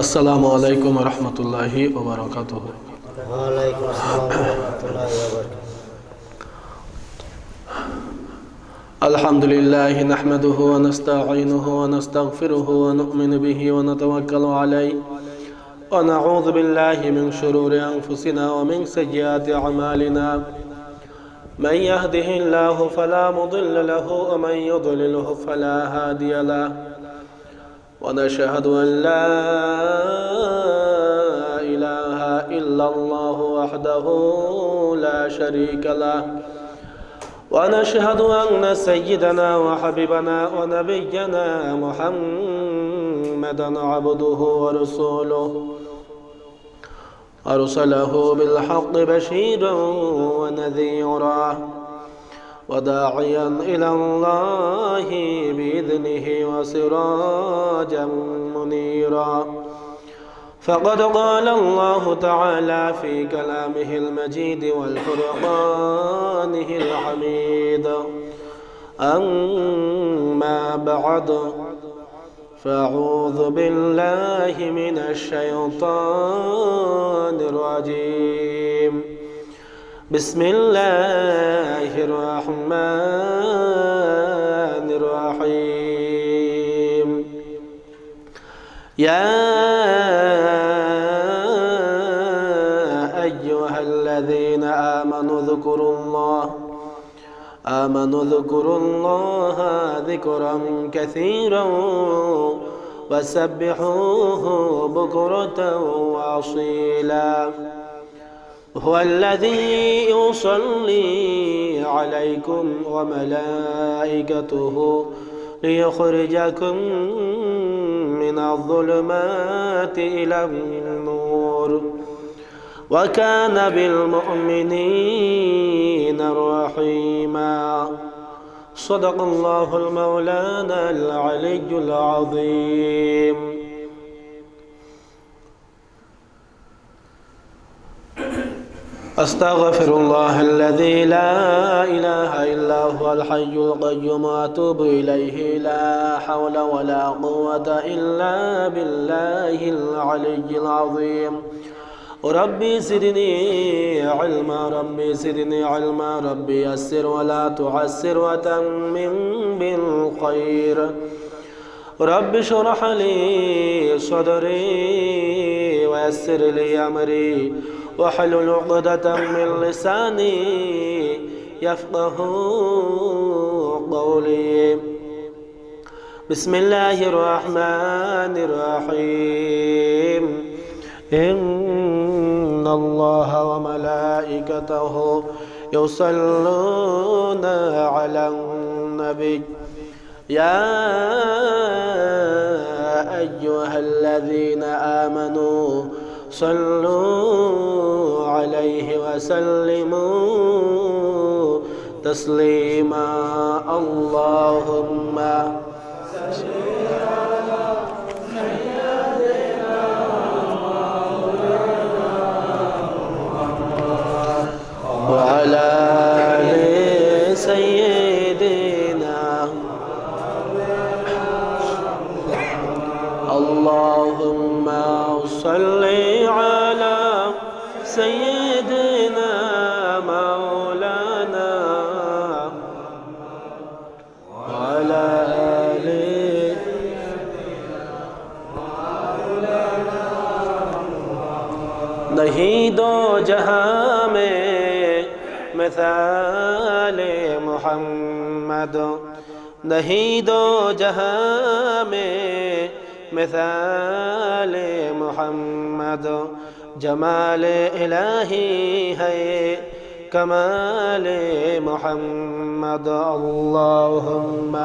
আসসালামু আলাইকুম রহমতুল্লাহি ওবরাকাত ওয়ালাইকুম আসসালাম রহমতুল্লাহি الحمد لله نحمده ونستعينه ونستغفره ونؤمن به ونتوكل عليه ونعوذ بالله من شرور أنفسنا ومن سيئات أعمالنا من يهده الله فلا مضل له ومن يضلله فلا هادي له ونشهد أن لا إله إلا الله وحده لا شريك له. ونشهد أن سيدنا وحبيبنا ونبينا محمدا عبده ورسوله. أرسله بالحق بشيرا ونذيرا. وداعيا إلى الله بإذنه وسراجا منيرا. فقد قال الله تعالى في كلامه المجيد والفرقانه الحميد. أما بعد فأعوذ بالله من الشيطان الرجيم. بسم الله الرحمن الرحيم. يا أيها الذين آمنوا اذكروا الله. آمنوا اذكروا الله ذكرا كثيرا وسبحوه بكرة وأصيلا. هو الذي يصلي عليكم وملائكته ليخرجكم من الظلمات إلى النور. وكان بالمؤمنين رحيما. صدق الله المولانا العلي العظيم. أستغفر الله الذي لا إله إلا هو الحي القيوم وأتوب إليه. لا حول ولا قوة إلا بالله العلي العظيم. ربي زدني علما ربي زدني علما ربي يسر ولا تعسر وتمم بالخير. رب اشرح لي صدري ويسر لي أمري. واحلل عقدة من لساني يفقه قولي. بسم الله الرحمن الرحيم. إن الله وملائكته يصلون على النبي. يا أيها الذين آمنوا صلوا عليه وسلموا تسليما. اللهم وعلى مثال محمد نہیں دو جہاں میں مثال محمد جمال الہی ہے کمال محمد اللہم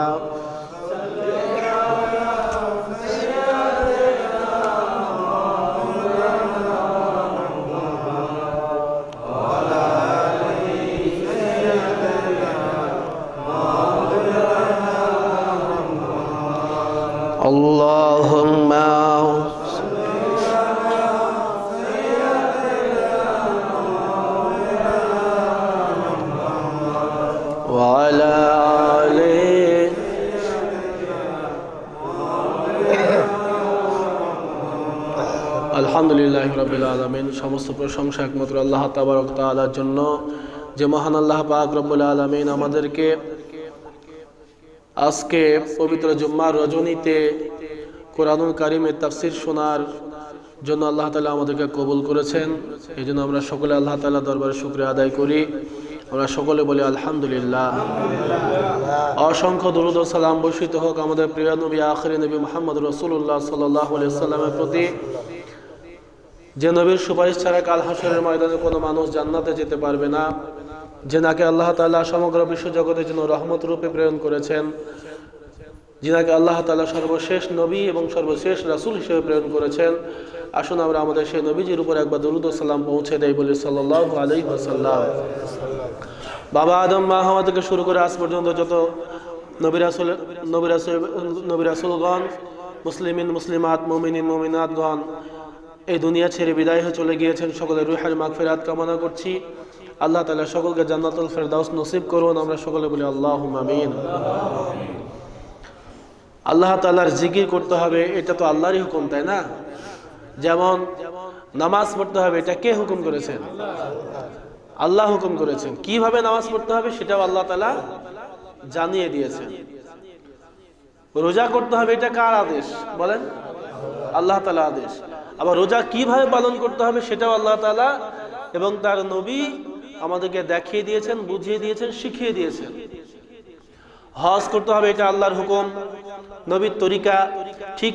সমস্ত প্রশংসা একমাত্র আল্লাহ তাবারক তালার জন্য। যে মহান আল্লাহ পাক রব্বুল আলমিন আমাদেরকে আজকে পবিত্র জুম্মার রজনীতে কোরআনুল কারিমের তাফসির শোনার জন্য আল্লাহ তালা আমাদেরকে কবুল করেছেন। এই জন্য আমরা সকলে আল্লাহ তালা দরবারে শুক্রিয়া আদায় করি। আমরা সকলে বলি আলহামদুলিল্লাহ। অসংখ্য দরুদ সালাম বর্ষিত হোক আমাদের প্রিয় নবী, আখরি নবী মোহাম্মদ রসুল্লাহ সাল্লাহ সাল্লামের প্রতি। যে নবীর সুপারিশ ছাড়া কাল হাসরের ময়দানে কোনো মানুষ জান্নাতে যেতে পারবে না, যে নাকে আল্লাহ তাআলা সমগ্র বিশ্ব জগতের জন্য রহমত রূপে প্রেরণ করেছেন যিনাকে আল্লাহ তাআলা সর্বশেষ নবী এবং সর্বশেষ রাসূল হিসেবে প্রেরণ করেছেন। আসুন আমরা আমাদের সেই নবীজির উপর একবার দরুদ ও সালাম পৌঁছে দেয় বলি সাল্লাল্লাহু আলাইহি ওয়াসাল্লাম। বাবা আদম, মা হাওয়া থেকে শুরু করে আজ পর্যন্ত যত নবী রাসূল নবী রাসূল মুসলিমিন, মুসলিমাত, মুমিনিন, মুমিনাতগণ এই দুনিয়া ছেড়ে বিদায় হয়ে চলে গিয়েছেন। সকলের রুহের মাগফিরাত কামনা করছি। আল্লাহ তালা সকলকে জান্নাতুল ফেরদাউস নসিব করুন। আমরা সকলে বলি আল্লাহুম্মা আমিন। আল্লাহ তালার জিকির করতে হবে, এটা তো আল্লাহরই হুকুম, তাই না? যেমন নামাজ পড়তে হবে, এটা কে হুকুম করেছেন? আল্লাহ হুকুম করেছেন। কীভাবে নামাজ পড়তে হবে সেটাও আল্লাহ তালা জানিয়ে দিয়েছেন। রোজা করতে হবে, এটা কার আদেশ? বলেন। আল্লাহ তালা আদেশ। আবার রোজা কীভাবে পালন করতে হবে সেটাও আল্লাহ তালা এবং তার নবী আমাদেরকে দেখিয়ে দিয়েছেন, বুঝিয়ে দিয়েছেন, শিখিয়ে দিয়েছেন। হজ করতে হবে, এটা আল্লাহর হুকুম। নবীর তরিকা ঠিক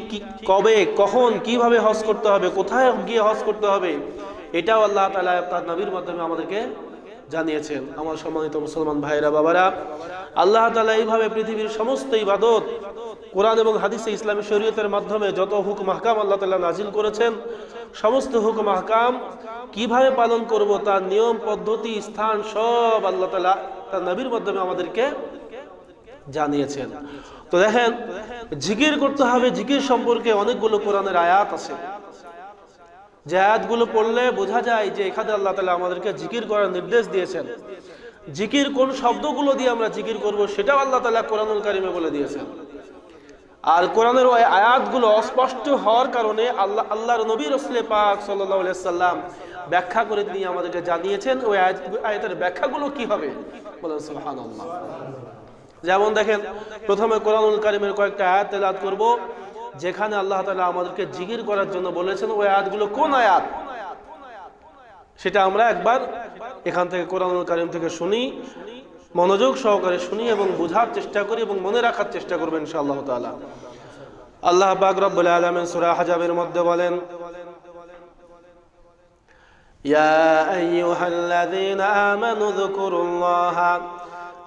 কবে, কখন, কীভাবে হজ করতে হবে, কোথায় গিয়ে হজ করতে হবে, এটাও আল্লাহ তালা তার নবীর মাধ্যমে আমাদেরকে জানিয়েছেন। আমার সম্মানিত মুসলমান ভাইরা, বাবারা, আল্লাহ তালা এইভাবে পৃথিবীর সমস্ত ইবাদত কোরআন এবং হাদিসে ইসলামী শরীয়তের মাধ্যমে যত হুকুম হাকাম আল্লাহ তাআলা নাজিল করেছেন, সমস্ত হুকুম হাকাম কীভাবে পালন করব, তার নিয়ম, পদ্ধতি, স্থান সব আল্লাহ তাআলা তার নবীর মাধ্যমে আমাদেরকে জানিয়েছেন। তো দেখেন, জিকির করতে হবে, জিকির সম্পর্কে অনেকগুলো কোরআনের আয়াত আছে। যে আয়াতগুলো পড়লে বোঝা যায় যে এখানে আল্লাহ তালা আমাদেরকে জিকির করার নির্দেশ দিয়েছেন। জিকির কোন শব্দগুলো দিয়ে আমরা জিকির করব, সেটাও আল্লাহ তালা কোরআনুল কারিমে বলে দিয়েছেন। আর কোরআনের ওই আয়াতগুলো অস্পষ্ট হওয়ার কারণে আল্লাহ আল্লাহর নবী রসলে পাক সাল্লাম ব্যাখ্যা করে তিনি আমাদেরকে জানিয়েছেন, ওই আয়াত আয়াতের ব্যাখ্যাগুলো কি হবে? যেমন দেখেন, প্রথমে কোরআনুল কারিমের কয়েকটা আয়াত তেলাত করব, যেখানে আল্লাহ তাআলা আমাদেরকে জিগির করার জন্য বলেছেন, ওই আয়াতগুলো কোন আয়াত? সেটা আমরা একবার এখান থেকে কোরআনুল কারিম থেকে শুনি। মনোযোগ সহকারে শুনি এবং বোঝার চেষ্টা করি এবং মনে রাখার চেষ্টা করবেন ইনশাআল্লাহ তাআলা আল্লাহ পাক রব্বুল আলামিন সূরা হাজাবের মধ্যে বলেন يا أيها الذين آمنوا اذكروا الله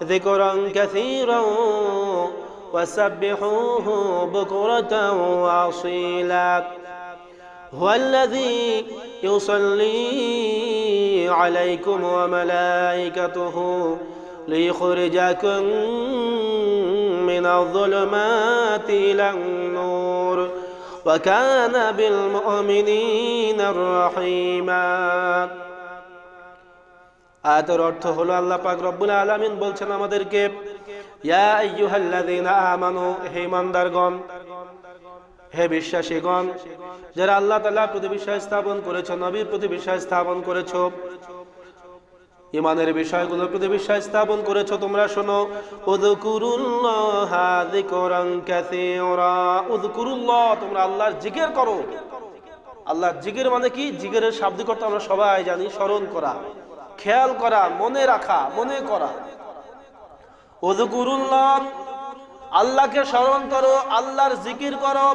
ذكرا كثيرا وسبحوه بكرة وأصيلا هو الذي يصلي عليكم وملائكته ليخرجكم من الظلمات إلى النور وكان بالمؤمنين الرحيما আয়াতের অর্থ হলো আল্লাহ পাক রব্বুল আলামিন বলছেন আমাদেরকে ইয়া আইয়ুহাল্লাযীনা আমানু হে ইমানদারগণ হে বিশ্বাসীগণ যারা আল্লাহ তাআলার প্রতি বিশ্বাস স্থাপন করেছো নবীর প্রতি বিশ্বাস স্থাপন করেছো ইমানের বিষয়গুলোর প্রতি বিশ্বাস স্থাপন করেছ তোমরা শোনো। তোমরা আল্লাহর জিকির করো। আল্লাহর জিকির মানে কি? জিকিরের শাব্দিক অর্থ আমরা সবাই জানি, স্মরণ করা। খেয়াল করা, মনে রাখা, মনে করা। আল্লাহকে স্মরণ করো, আল্লাহর জিকির করো।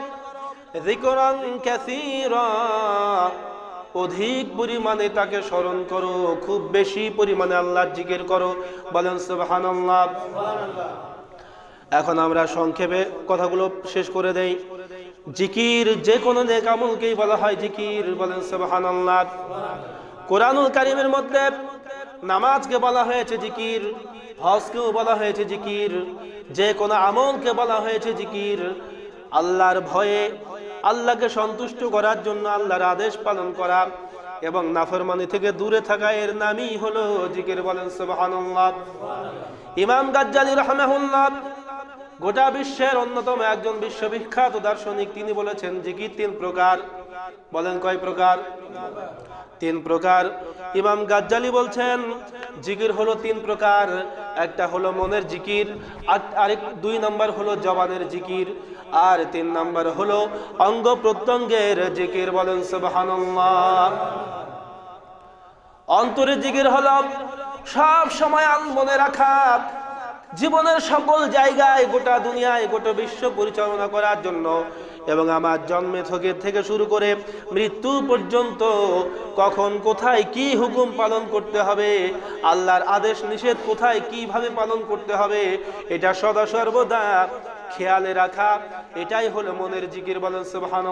অধিক পরিমাণে তাকে স্মরণ করো, খুব বেশি পরিমাণে আল্লাহর জিকির করো। বলেন, সুবহানাল্লাহ। এখন আমরা সংক্ষেপে কথাগুলো শেষ করে দেই। জিকির যে কোনো নেক আমলকেই বলা হয় জিকির। বলেন, সুবহানাল্লাহ। কোরআনুল কারিমের মধ্যে নামাজকে বলা হয়েছে জিকির, হজকেও বলা হয়েছে জিকির, যে কোনো আমলকে বলা হয়েছে জিকির। আল্লাহর ভয়ে আল্লাহকে সন্তুষ্ট করার জন্য আল্লাহর আদেশ পালন করা এবং নাফরমানি থেকে দূরে থাকা এর নামই হলো জিকির বলেন সুবহানাল্লাহ। ইমাম গাজ্জালি রাহমাহুল্লাহ গোটা বিশ্বের অন্যতম একজন বিশ্ববিখ্যাত দার্শনিক, তিনি বলেছেন, জিকির তিন প্রকার। বলেন, কয় প্রকার? তিন প্রকার। ইমাম গাজ্জালি বলছেন, জিকির হলো তিন প্রকার। একটা হলো মনের জিকির, আর আরেক দুই নম্বর হলো জবানের জিকির। আর তিন নম্বর হলো অঙ্গ প্রত্যঙ্গের জিকির বলেন অন্তরে জিকির হলো সব সময় মনে রাখা, জীবনের সকল জায়গায় গোটা দুনিয়ায়, গোটা বিশ্ব পরিচালনা করার জন্য। এবং আমার জন্মে থেকে থেকে শুরু করে মৃত্যু পর্যন্ত কখন, কোথায় কি হুকুম পালন করতে হবে, আল্লাহর আদেশ নিষেধ কোথায়, কীভাবে পালন করতে হবে, এটা সদা সর্বদা খেয়ালে রাখা, এটাই হলো মনের জিকির বলেন সুবহান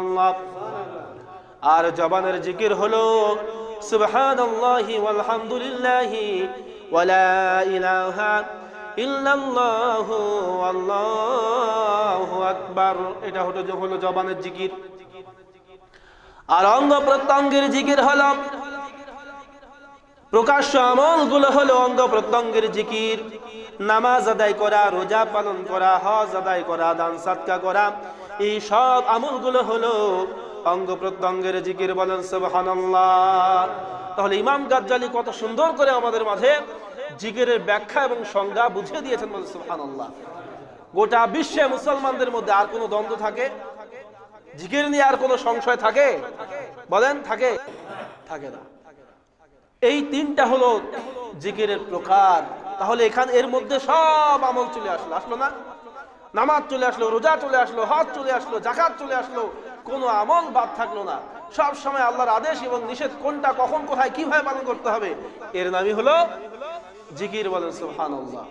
আর জবানের জিকির হলো, সুবহানাল্লাহি ওয়ালহামদুলিল্লাহি ওয়ালা এটা হলো হলো জবানের জিকির। আর প্রত্যঙ্গের জিকির হলো অঙ্গ প্রত্যঙ্গের জিকির। নামাজ আদায় করা, রোজা পালন করা, হজ আদায় করা, দান সাদকা করা, এই সব আমলগুলো হলো অঙ্গ প্রত্যঙ্গের জিকির বলেন, সুবহানাল্লাহ। তাহলে ইমাম গাজ্জালি কত সুন্দর করে আমাদের মাঝে জিকিরের ব্যাখ্যা এবং সংজ্ঞা বুঝিয়ে দিয়েছেন বলেন, সুবহানাল্লাহ। গোটা বিশ্বে মুসলমানদের মধ্যে আর কোনো দ্বন্দ্ব থাকে? জিকির নিয়ে আর কোনো সংশয় থাকে? বলেন, থাকে? থাকে না। এই তিনটা হলো জিকিরের প্রকার। তাহলে এখানে এর মধ্যে সব আমল চলে আসলো। আসলো না? নামাজ চলে আসলো, রোজা চলে আসলো, হজ চলে আসলো জাকাত চলে আসলো, কোনো আমল বাদ থাকল না। সব সময় আল্লাহর আদেশ এবং নিষেধ কোনটা, কখন, কোথায়, কীভাবে পালন করতে হবে, এর নামই হলো জিকির বলেন সুবহানাল্লাহ।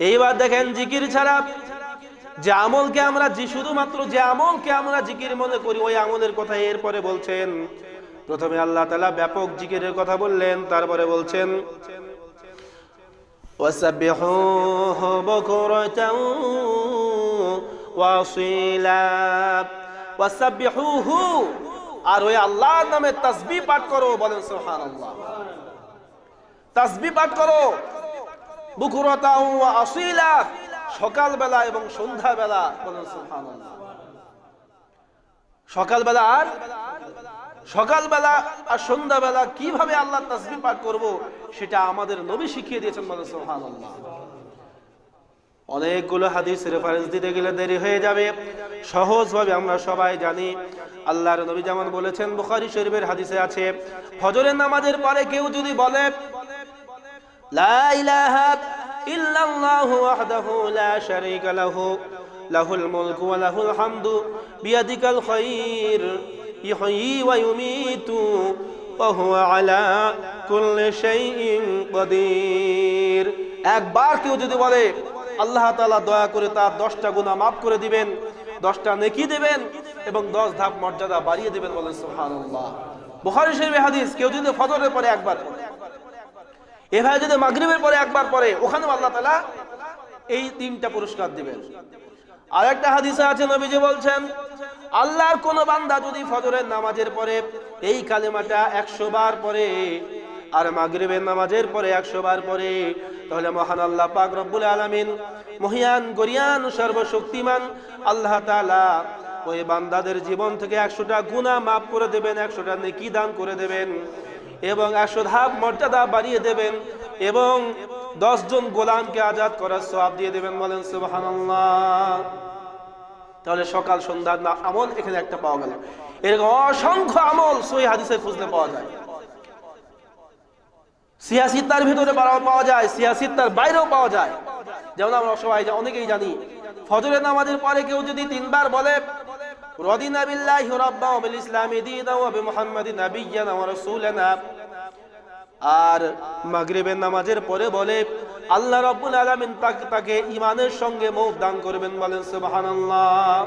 এইবার দেখেন জিকির ছাড়া যে আমলকে আমরা শুধুমাত্র যে আমলকে আমরা জিকির মনে করি, ওই আমলের কথা এরপরে বলছেন। প্রথমে আল্লাহ তালা ব্যাপক জিকিরের কথা বললেন, তারপরে বলছেন وسبحوه بكرة وأصيلا وسبحوه আর ওই আল্লাহর নামে তাসবিহ পাঠ করো বলেন সুবহানাল্লাহ তাসবিহ পাঠ করো বুকুরতা ওয়া আসিলা সকালবেলা এবং সন্ধ্যাবেলা বলেন সুবহানাল্লাহ সকালবেলা আর সকালবেলা আর সন্ধ্যাবেলা কীভাবে আল্লাহ তাসবিহ পাঠ করব, সেটা আমাদের নবী শিখিয়ে দিয়েছেন সুবহানাল্লাহ। অনেকগুলো হাদিস রেফারেন্স দিতে গেলে দেরি হয়ে যাবে। সহজভাবে আমরা সবাই জানি, আল্লাহর নবী যেমন বলেছেন, বুখারি শরীফের হাদিসে আছে, ফজরের নামাজের পরে কেউ যদি বলে, লা ইলাহা ইল্লাল্লাহু ওয়াহদাহু লা শারীকা লাহু, লাহুল মুলকু ওয়া লাহুল হামদু বিয়াদিকাল খায়র ইউমীতু ওয়া হুয়া আলা কুল্লি শাইইন কাদির। একবার কেউ যদি বলে, আল্লাহ তাআলা দয়া করে তার 10টা গুনাহ maaf করে দিবেন 10টা নেকি দিবেন এবং 10 ধাপ মর্যাদা বাড়িয়ে দিবেন বলেন সুবহানাল্লাহ। বুখারী শরীফের হাদিস, কেউ যদি ফজরের পরে একবার পড়ে এভাবে যদি মাগরিবের পরে একবার পরে ওখানেও আল্লাহ তাআলা এই তিনটা পুরস্কার দিবেন। আর একটা হাদিসে আছে, নবীজি বলছেন আল্লাহর কোন বান্দা যদি ফজরের নামাজের পরে এই কালেমাটা একশো বার পরে আর মাগরিবের নামাজের পরে একশো বার পরে তাহলে মহান আল্লাহ পাক রব্বুল আলামিন মহিয়ান, গরিয়ান, সর্বশক্তিমান আল্লাহ তালা ওই বান্দাদের জীবন থেকে একশোটা গুণা মাফ করে দেবেন, একশোটা নেকি দান করে দেবেন এবং একশো ধাপ মর্যাদা বাড়িয়ে দেবেন এবং দশজন গোলামকে আজাদ করার সব দিয়ে দেবেন বলেন সুবহানাল্লাহ। তাহলে সকাল সন্ধ্যার না, আমল এখানে একটা পাওয়া গেল। এরকম অসংখ্য আমল সই হাদিসে খুঁজলে পাওয়া যায়। সিয়াসিত্তার ভিতরে পাওয়া যায় সিয়াসিত্তার বাইরেও পাওয়া যায়। যেমন আমরা সবাই অনেকেই জানি, ফজরের নামাজের পরে কেউ যদি তিনবার বলে আর মাগরিবের নামাজের পরে বলে আল্লাহ রাব্বুল আলামিন তাকে ঈমানের সঙ্গে মৌত দান করবেন বলেন, সুবহানাল্লাহ।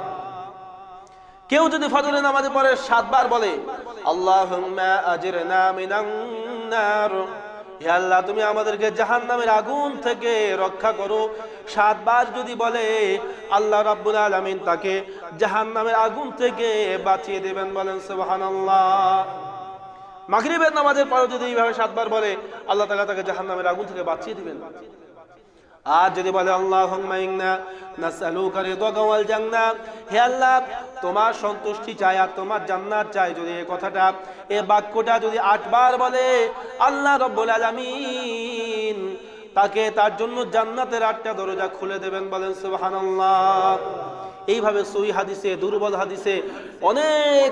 কেউ যদি ফজরের নামাজে পরে সাতবার বলে হে আল্লাহ, তুমি আমাদেরকে জাহান্নামের আগুন থেকে রক্ষা করো। সাতবার যদি বলে, আল্লাহ রাব্বুল আলামিন তাকে জাহান্নামের আগুন থেকে বাঁচিয়ে দেবেন বলেন, সুবহানাল্লাহ। মাগরিবের নামাজের পরে যদি এইভাবে সাতবার বলে, আল্লাহ তাআলা তাকে জাহান্নামের আগুন থেকে বাঁচিয়ে দিবেন। আর যদি বলে জান্নাহ, হে আল্লাহ, তোমার সন্তুষ্টি চাই আর তোমার জান্নাত চাই যদি এই কথাটা এই বাক্যটা যদি আটবার বলে, আল্লাহ রাব্বুল আলামিন তাকে তার জন্য জান্নাতের আটটা দরজা খুলে দেবেন বলেন, সুবহানাল্লাহ। এইভাবে সই হাদিসে, দুর্বল হাদিসে অনেক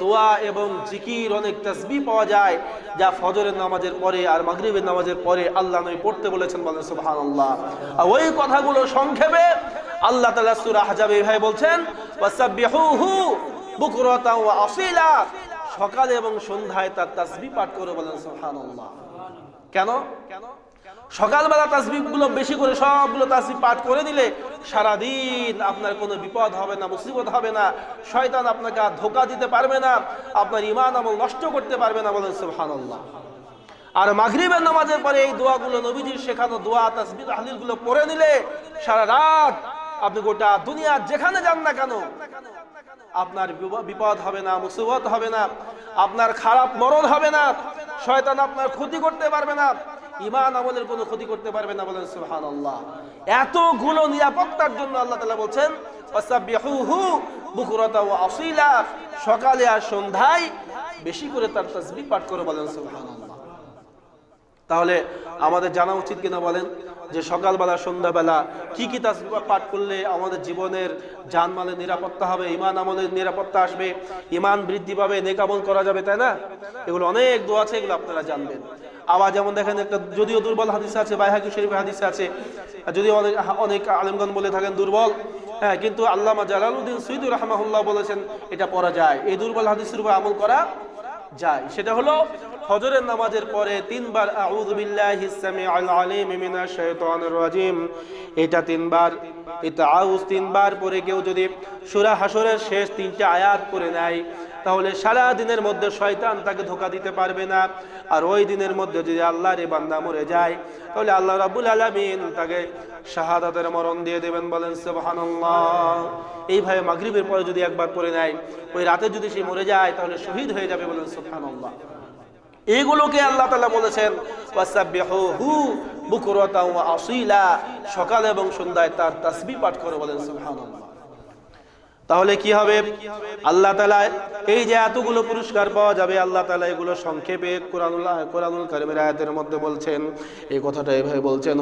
দোয়া এবং জিকির, অনেক তসবি পাওয়া যায়, যা ফজরের নামাজের পরে আর মাগরিবের নামাজের পরে আল্লাহ নবী পড়তে বলেছেন বলেন, সুবহানাল্লাহ। আর ওই কথাগুলো সংক্ষেপে আল্লাহ তাআলা সূরা হাজাবে এইভাবে বলছেন ওয়া আসীলা। সকালে এবং সন্ধ্যায় তার তাসবিহ পাঠ করে বলেন, সুবহানাল্লাহ। কেন কেন? সকালবেলা তাসবিহগুলো বেশি করে সবগুলো তাসবিহ পাঠ করে দিলে সারাদিন আপনার কোনো বিপদ হবে না, মুসিবত হবে না। শয়তান আপনাকে আর ধোকা দিতে পারবে না, আপনার ইমান আমল নষ্ট করতে পারবে না বলেন সুবহানাল্লাহ। আর মাগরিবের নামাজের পরে এই দোয়াগুলো নবীজির শেখানো দোয়া, তাসবিহ তাহলিলগুলো পড়ে নিলে সারা রাত আপনি গোটা দুনিয়ার যেখানে যান না কেন, আপনার বিপদ হবে না, মুসিবত হবে না, আপনার খারাপ মরণ হবে না, শয়তান আপনার ক্ষতি করতে পারবে না। ইমান আমলের কোনো ক্ষতি করতে পারবে না বলেন সুহান আল্লাহ এতগুলো নিরাপত্তার জন্য আল্লাহ তালা বলছেন ও সকালে আর সন্ধ্যায় বেশি করে তার তসবি পাঠ করে বলেন সুবহানাল্লাহ। তাহলে আমাদের জানা উচিত কিনা বলেন যে সকালবেলা, সন্ধ্যাবেলা কি কি তাসবিহ পাঠ করলে আমাদের জীবনের জানমালের নিরাপত্তা হবে ইমান আমলের নিরাপত্তা আসবে ইমান বৃদ্ধি পাবে নেকামল করা যাবে, তাই না? এগুলো অনেক দোয়া আছে, এগুলো আপনারা জানবেন। আবার যেমন দেখেন একটা, যদিও দুর্বল হাদিস আছে, বাইহাকি শরীফ হাদিস আছে যদিও অনেক অনেক আলেমগণ বলে থাকেন দুর্বল হ্যাঁ কিন্তু আল্লামা জালালউদ্দিন সৈদুর রহমাহুল্লাহ বলেছেন, এটা পড়া যায়। এই দুর্বল হাদিসের উপর আমল করা যায়। সেটা হলো ফজরের নামাজের পরে তিনবার, আউযু বিল্লাহি সামিউল আলিম মিনাশ শাইতানির রাজিম। এটা তিনবার এটা আউজ তিনবার পরে কেউ যদি সূরা হাসরের শেষ তিনটা আয়াত পড়ে নেয় তাহলে সারা দিনের মধ্যে শয়তান তাকে ধোকা দিতে পারবে না। আর ওই দিনের মধ্যে যদি আল্লাহর এই বান্দা মরে যায়, তাহলে আল্লাহ রাব্বুল আলামিন তাকে শাহাদাতের মরণ দিয়ে দেবেন বলেন, সুবহানাল্লাহ। এইভাবে মাগরিবের পরে যদি একবার পড়ে নেয়, ওই রাতে যদি সে মরে যায়, তাহলে শহীদ হয়ে যাবে বলেন, সুবহানাল্লাহ। এইগুলোকে আল্লাহ তাআলা বলেছেন সকাল এবং সন্ধ্যায় তার তাসবিহ পাঠ করে বলেন, সুবহানাল্লাহ। তাহলে কি হবে? আল্লাহ তাআলা এই যে এতগুলো পুরস্কার পাওয়া যাবে, আল্লাহ তালা এগুলো সংক্ষেপে কোরআনুল কোরআনুল কারিমের আয়াতের মধ্যে বলছেন। এই কথাটা এভাবে বলছেন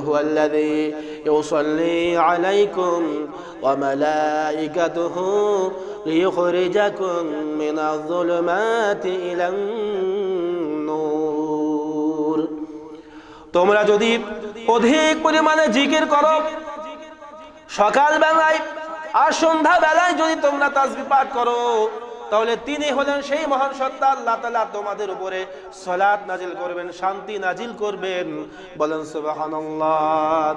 তোমরা যদি অধিক পরিমাণে জিকির করো সকাল বেলায় আর সন্ধ্যা বেলায় যদি তোমরা তাসবি পাঠ করো, তাহলে তিনি হলেন সেই মহান সত্তা, আল্লাহ তাআলা তোমাদের উপরে সলাত নাজিল করবেন, শান্তি নাজিল করবেন। বলেন, সুবহানাল্লাহ।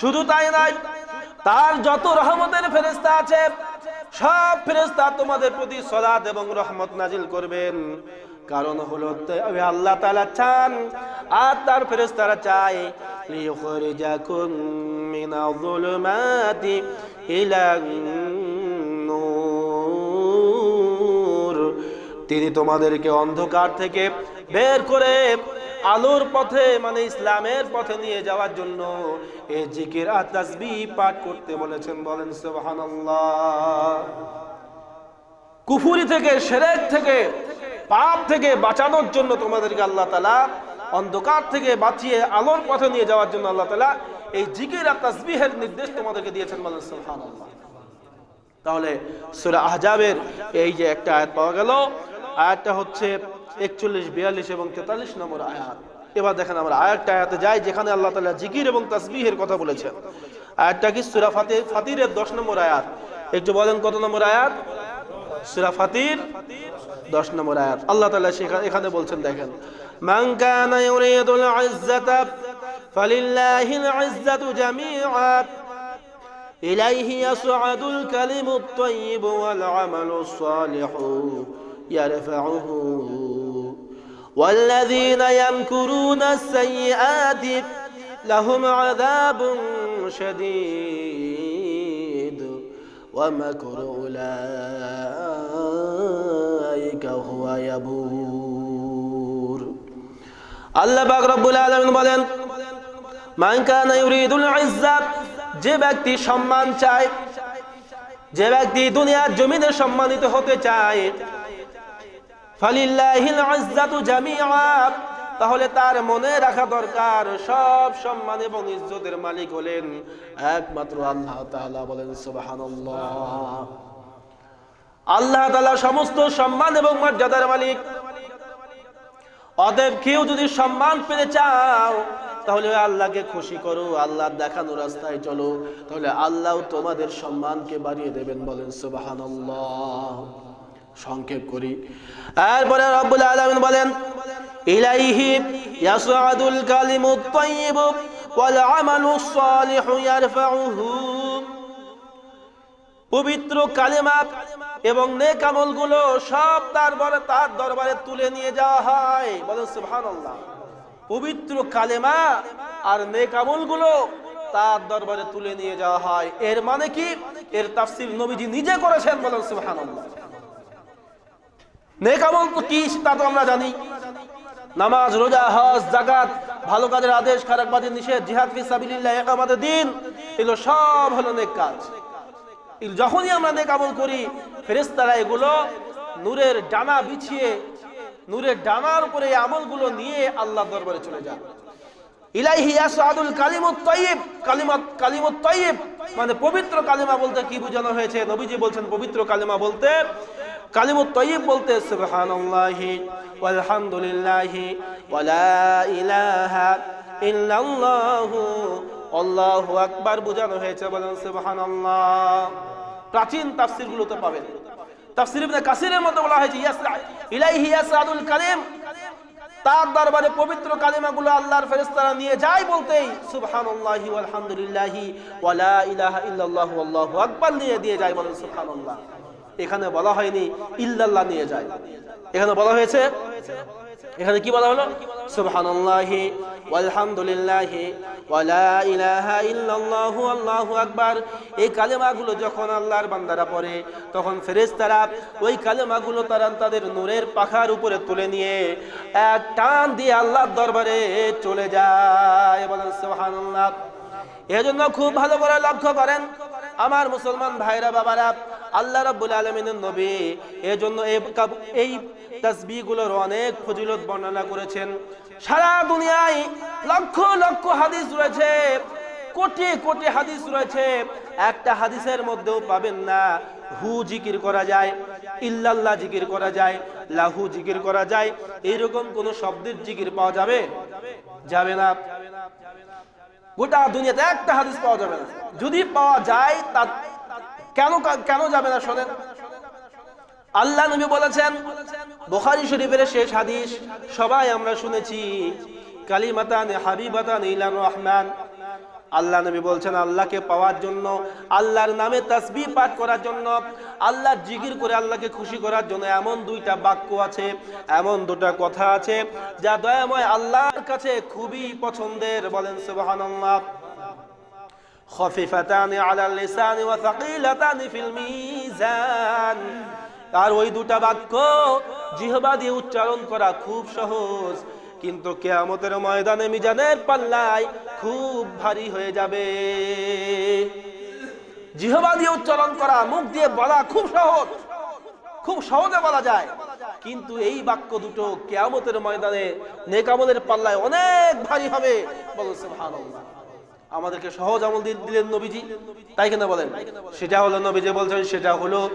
শুধু তাই নয়, তার যত রহমতের ফেরেশতা আছে, সব ফেরেশতা তোমাদের প্রতি সলাত এবং রহমত নাজিল করবেন। কারণ হলো আল্লাহ তাআলা চান, আর তার ফেরেস্তারা চায় যুলুমাতি তিনি তোমাদেরকে অন্ধকার থেকে বের করে আলোর পথে মানে ইসলামের পথে নিয়ে যাওয়ার জন্য এই জিকির আর তাসবিহ পাঠ করতে বলেছেন। বলেন, সুবহানাল্লাহ। কুফুরি থেকে, সেরেক থেকে, পাপ থেকে বাঁচানোর জন্য তোমাদেরকে আল্লাহ তালা অন্ধকার থেকে বাঁচিয়ে আলোর পথে নিয়ে যাওয়ার জন্য আল্লাহ তালা এই জিকির আর তাসবিহের নির্দেশ তোমাদেরকে দিয়েছেন তাহলে সূরা আহজাবের এই যে একটা আয়াত পাওয়া গেল, আয়াতটা হচ্ছে একচল্লিশ, বিয়াল্লিশ এবং তেতাল্লিশ নম্বর আয়াত। এবার দেখেন আমরা আয়াতটা আয়াতে যাই, যেখানে আল্লাহ তালা জিকির এবং তাসবিহের কথা বলেছেন। আয়াতটা কি সূরা ফাতির ফাতিরের 10 নম্বর আয়াত? একটু বলেন কত নম্বর আয়াত? সূরা ফাতির 10 নম্বর আয়াত। আল্লাহ তালা সেখানে এখানে বলছেন, দেখেন من كان يريد العزة فلله العزة جميعا. إليه يصعد الكلم الطيب والعمل الصالح يرفعه. والذين يمكرون السيئات لهم عذاب شديد. ومكر أولئك هو يبور. আল্লাহ পাক রব্বুল আলামিন বলেন যে ব্যক্তি সম্মান চায়, যে ব্যক্তি দুনিয়ার জমিনে সম্মানিত হতে চায় তাহলে তার মনে রাখা দরকার সব সম্মান এবং ইজ্জতের মালিক হলেন একমাত্র আল্লাহ বলেন আল্লাহ সমস্ত সম্মান এবং মর্যাদার মালিক। অতএব কেউ যদি সম্মান পেতে চাও, তাহলে আল্লাহকে খুশি করো আল্লাহ দেখানো রাস্তায় চলো। তাহলে আল্লাহ তোমাদের সম্মানকে বাড়িয়ে দেবেন বলেন, সুবহানাল্লাহ। সংক্ষেপ করি। এরপরে রব্বুল আলামিন বলেন, ইলাইহি ইয়াসআদুল কালিমুত তাইয়্যিব ওয়াল আমালুস সালিহু ইয়ারফাউহু। পবিত্র কালেমা এবং নেক আমলগুলো সব তার বরে তার দরবারে তুলে নিয়ে যাওয়া হয়। বলেন পবিত্র কালেমা আর নেক আমলগুলো তার দরবারে তুলে নিয়ে যাওয়া হয়। এর মানে কি? এর তাফসীর নবীজি নিজে করেছেন বলেন সুবহানাল্লাহ। নেক তো কি তা তো আমরা জানি। নামাজ, রোজা, হজ জাকাত ভালো কাজের আদেশ, খারাপ কাজের নিষেধ, জিহাদ, ফি সাবিলিল্লাহ দিন, এগুলো সব হলো নেক কাজ। যখনই আমরা নেক আমল করি, ফেরেশতারা এগুলো নূরের ডানা বিছিয়ে, নূরের ডানার উপরে আমলগুলো নিয়ে আল্লাহ দরবারে চলে কালিমুত তাইয়্যিব মানে পবিত্র কালিমা বলতে কি বোঝানো হয়েছে? নবীজি বলছেন পবিত্র কালিমা বলতে বলতে ইলাহা আল্লাহু আকবার বোঝানো হয়েছে, বলেন সুবহানাল্লাহ। প্রাচীন তাফসীরগুলোতে পাবেন। তাফসীর ইবনে কাসিরের মধ্যে বলা হয়েছে ইয়াসা ইলাইহি ইয়াসআদুল কালিম তার দরবারে পবিত্র কালিমাগুলো আল্লাহর ফেরেশতারা নিয়ে যায় বলতেই, সুবহানাল্লাহি ওয়ালহামদুলিল্লাহি ওয়ালা ইলাহা ইল্লাল্লাহু আল্লাহু আকবার নিয়ে দিয়ে যায়, বলেন সুবহানাল্লাহ। এখানে বলা হয়নি, ইল্লাল্লাহ নিয়ে যায়। এখানে বলা হয়েছে এখানে কি বলা হলো? সুবহানাল্লাহি ওয়ালহামদুলিল্লাহি ওয়ালা ইলাহা ইল্লাল্লাহু আল্লাহু আকবার। এই কালেমাগুলো যখন আল্লাহর বান্দারা পড়ে, তখন ফেরেশতারা ওই কালেমাগুলো তারা তাদের নূরের পাখার উপরে তুলে নিয়ে এক টান দিয়ে আল্লাহর দরবারে চলে যায়। বলেন সুবহানাল্লাহ। এজন্য খুব ভালো করে লক্ষ্য করেন আমার মুসলমান ভাইরা, বাবারা, আল্লাহ রাব্বুল আলামিনের নবী এজন্য এই তাসবিহগুলোর অনেক ফজিলত বর্ণনা করেছেন। সারা দুনিয়ায় লক্ষ লক্ষ হাদিস রয়েছে, কোটি কোটি হাদিস রয়েছে, একটা হাদিসের মধ্যেও পাবেন না, হু জিকির করা যায়, ইল্লাল্লাহ জিকির করা যায়, লাহু জিকির করা যায় এইরকম কোন শব্দের জিকির পাওয়া যাবে? যাবে না। গোটা দুনিয়াতে একটা হাদিস পাওয়া যাবে না। যদি পাওয়া যায়, তা কেন কেন যাবে না শোনেন? আল্লাহ নবী বলেছেন, বোখারি শরীফের শেষ হাদিস সবাই আমরা শুনেছি, কালিমাতান হাবিবাতান ইলান রহমান। আল্লাহ নবী বলছেন আল্লাহকে পাওয়ার জন্য আল্লাহর নামে তাসবিহ পাঠ করার জন্য আল্লাহর জিকির করে আল্লাহকে খুশি করার জন্য এমন দুইটা বাক্য আছে এমন দুটা কথা আছে যা দয়াময় আল্লাহর কাছে খুবই পছন্দের বলেন সুবহানাল্লাহ خفيفتان على اللسان وثقيلتان في الميزان আর ওই দুটা বাক্য জিহবা দিয়ে উচ্চারণ করা খুব সহজ কিন্তু কেয়ামতের ময়দানে মিজানের পাল্লায় খুব ভারী হয়ে যাবে। জিহবা দিয়ে উচ্চারণ করা, মুখ দিয়ে বলা খুব সহজ। খুব সহজে বলা যায়। কিন্তু এই বাক্য দুটো কেয়ামতের ময়দানে নেকামলের পাল্লায় অনেক ভারী হবে। আমাদেরকে সহজ আমল দিয়ে দিলেন নবীজি। তাই কেন বলেন? সেটা হলো নবীজি বলছেন, সেটা হলো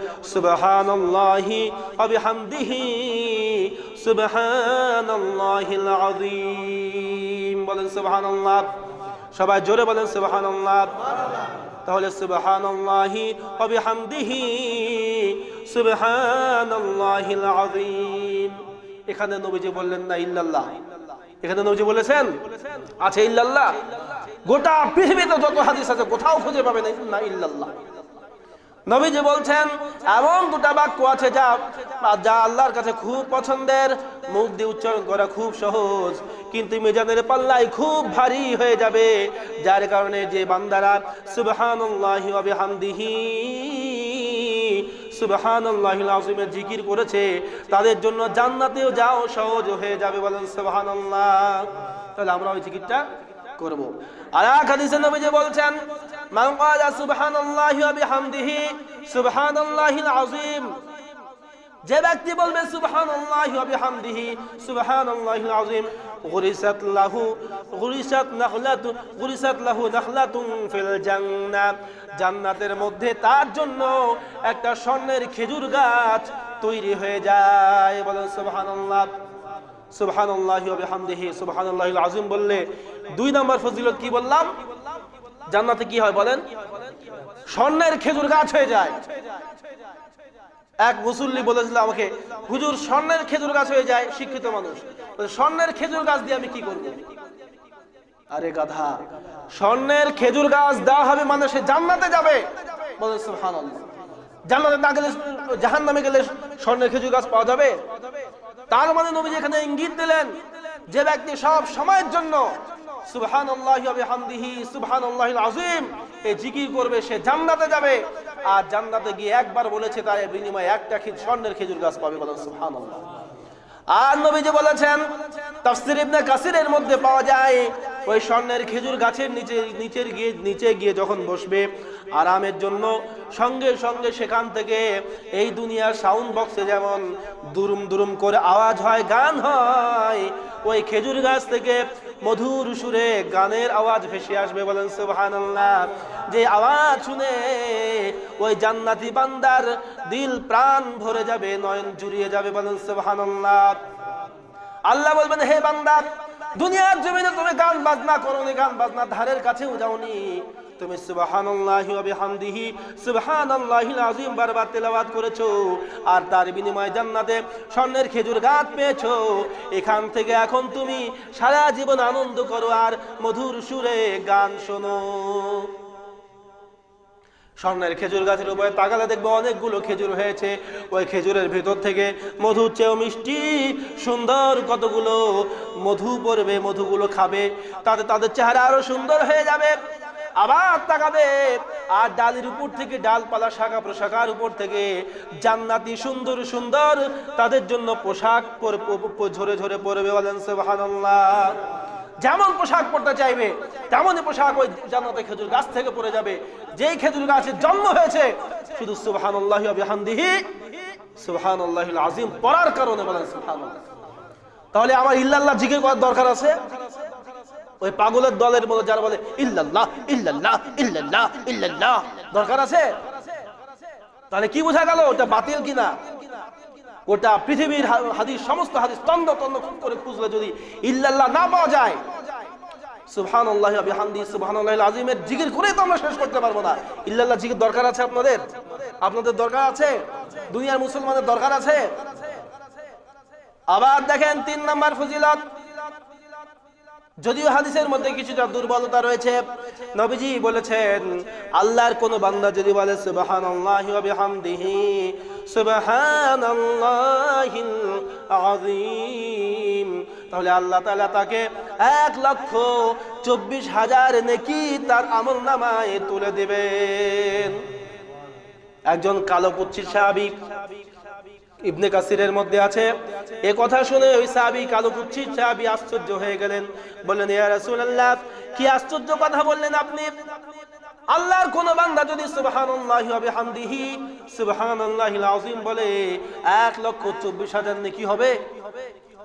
আযীম। বলেন, সুবহানাল্লাহ। সবাই জোরে বলেন সুবহানাল্লাহ। তাহলে সুবহানাল্লাহি ওয়া বিহামদিহি সুবহানাল্লাহিল আযীম। এখানে নবীজি বললেন, না, ইল্লাল্লাহ। এখানে নবীজি বলেছেন, আছে ইল্লাল্লাহ। গোটা পৃথিবীতে যত হাদিস আছে, কোথাও খুঁজে পাবে না ইল্লাল্লাহ। নবীজি বলছেন, এমন দুটা বাক্য আছে যা যা আল্লাহর কাছে খুব পছন্দের। মুখ দিয়ে উচ্চারণ করা খুব সহজ। কিন্তু মিজানের পাল্লায় খুব ভারী হয়ে যাবে, যার কারণে যে বান্দারা সুবহানাল্লাহি ওয়া জিকির করেছে, তাদের জন্য জান্নাতেও যাও, সহজ হয়ে যাবে বলেন সুবহানাল্লাহ। তাহলে আমরা ওই জিকিরটা করব। আর এক হাদিসে নবীজি বলছেন, মান ক্বালা সুবহানাল্লাহি যে ব্যক্তি বলবে লাহু লাহু জান্নাতের মধ্যে তার জন্য একটা স্বর্ণের খেজুর গাছ তৈরি হয়ে যায়। বলেন, সুবহানাল্লাহ, সুবহানাল্লাহি ওয়া বিহামদিহি বললে দুই নম্বর ফজিলত কি বললাম? জান্নাতে কি হয় বলেন? স্বর্ণের খেজুর গাছ হয়ে যায়। এক মুসল্লি বলেছিল আমাকে, হুজুর, স্বর্ণের খেজুর গাছ হয়ে যায়, শিক্ষিত মানুষ। স্বর্ণের খেজুর গাছ দিয়ে আমি কি করব? আরে গাধা, স্বর্ণের খেজুর গাছ দেওয়া হবে মানে সে জান্নাতে যাবে। জান্নাতে না গেলে জাহান নামে গেলে স্বর্ণের খেজুর গাছ পাওয়া যাবে? তার মানে নবী এখানে ইঙ্গিত দিলেন যে ব্যক্তি সব সময়ের জন্য, সুবহানাল্লাহি ওয়া বিহামদিহি, সুবহানাল্লাহিল আযীম। এই জিকির করবে, সে জান্নাতে যাবে। আর জান্নাতে গিয়ে একবার বলেছে তার বিনিময়ে একটা স্বর্ণের খেজুর গাছ পাবে বলেন, সুবহানাল্লাহ। আর নবীজি বলেছেন, তাফসির ইবনে কাসিরের মধ্যে পাওয়া যায়, ওই স্বর্ণের খেজুর গাছের নিচে, নিচের গিয়ে, নিচে গিয়ে যখন বসবে, আরামের জন্য সঙ্গে সঙ্গে সেখান থেকে এই দুনিয়ার সাউন্ড বক্সে যেমন দুরুম দুরুম করে আওয়াজ হয়, গান হয়, ওই খেজুর গাছ থেকে মধুর সুরে গানের আওয়াজ ভেসে আসবে বলেন সুহান যে আওয়াজ শুনে ওই জান্নাতি বান্দার দিল প্রাণ ভরে যাবে, নয়ন জুড়িয়ে যাবে বলেন সুহান আল্লাহ বলবেন, হে বান্দার দুনিয়ার জমিনে তুমি গান বাজনা করোনি, গান বাজনা ধারের কাছেও যাওনি। তুমি সুবহানাল্লাহি ওয়া বিহামদিহি সুবহানাল্লাহিল আযীম বারবার তেলাওয়াত করেছ আর তার বিনিময়ে জান্নাতে স্বর্ণের খেজুর গাছ পেয়েছ। এখান থেকে এখন তুমি সারা জীবন আনন্দ করো আর মধুর সুরে গান শোনো। স্বর্ণের খেজুর গাছের উপরে তাকালে দেখব অনেকগুলো খেজুর হয়েছে। ওই খেজুরের ভেতর থেকে মধু চেয়েও মিষ্টি, সুন্দর কতগুলো মধু পড়বে, মধুগুলো খাবে, তাতে তাদের চেহারা আরও সুন্দর হয়ে যাবে। আবার তাকাবে আর ডালের উপর থেকে ডালপালা শাখা প্রশাখার উপর থেকে জান্নাতি, সুন্দর সুন্দর তাদের জন্য পোশাক ঝরে ঝরে পড়বে বলেন যেমন পোশাক পরতে চাইবে, তেমনই পোশাক ওই জান্নাতে খেজুর গাছ থেকে পড়ে যাবে। যেই খেজুর গাছের জন্ম হয়েছে, শুধু সুবহানাল্লাহি ওয়া আযীম পড়ার কারণে বলেন তাহলে আমার ইল্লাল্লাহ জিকির করার দরকার আছে? ওই পাগলের দলের মধ্যে যারা বলে, ইল্লাল্লাহ ইল্লাল্লাহ ইল্লাল্লাহ ইল্লাল্লাহ। দরকার আছে? তাহলে কি বোঝা গেল, ওটা বাতিল কিনা? ওটা পৃথিবীর হাদিস, সমস্ত হাদিস তন্দ তন্দ খুব করে খুঁজলে যদি ইল্লাল্লাহ না পাওয়া যায়, সুবহানাল্লাহি ওয়া বিহামদিহি সুবহানাল্লাহিল আযীমের জিকির করে তো আমরা শেষ করতে পারব না। ইল্লাল্লাহ জিকির দরকার আছে আপনাদের? আপনাদের দরকার আছে? দুনিয়ার মুসলমানের দরকার আছে? আবার দেখেন, তিন নাম্বার ফজিলত যদিও হাদিসের মধ্যে কিছুটা দুর্বলতা রয়েছে, নবীজি বলেছেন, আল্লাহর কোন বান্দা যদি বলে, সুবহানাল্লাহি ওয়া বিহামদিহি, সুবহানাল্লাহিল আযীম, তাহলে আল্লাহ তাআলা তাকে এক লক্ষ চব্বিশ হাজার নেকি তার আমল নামায় তুলে দেবেন। একজন কালো কুচ্ছির সাহাবী ইবনে কাসিরের মধ্যে আছে, এ কথা শুনে ওই সাহাবী কালো কুচ্ছির সাহাবী আশ্চর্য হয়ে গেলেন। বললেন, ইয়া রাসূলুল্লাহ, কি আশ্চর্য কথা বললেন আপনি? আল্লাহর কোন বান্দা যদি সুবহানাল্লাহি ওয়া বিহামদিহি, সুবহানাল্লাহিল আযীম বলে 1 লক্ষ চব্বিশ হাজার নেকি হবে?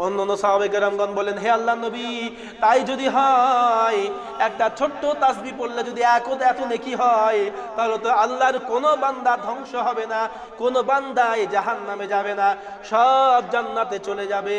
অন্যান্য সাহাবে কেরামগণ বলেন, হে আল্লাহ নবী, তাই যদি হয়, একটা ছোট্ট তাসবি পড়লে যদি এক এত নেকি হয়, তাহলে তো আল্লাহর কোনো বান্দা ধ্বংস হবে না, কোনো বান্দায় জাহান নামে যাবে না, সব জান্নাতে চলে যাবে।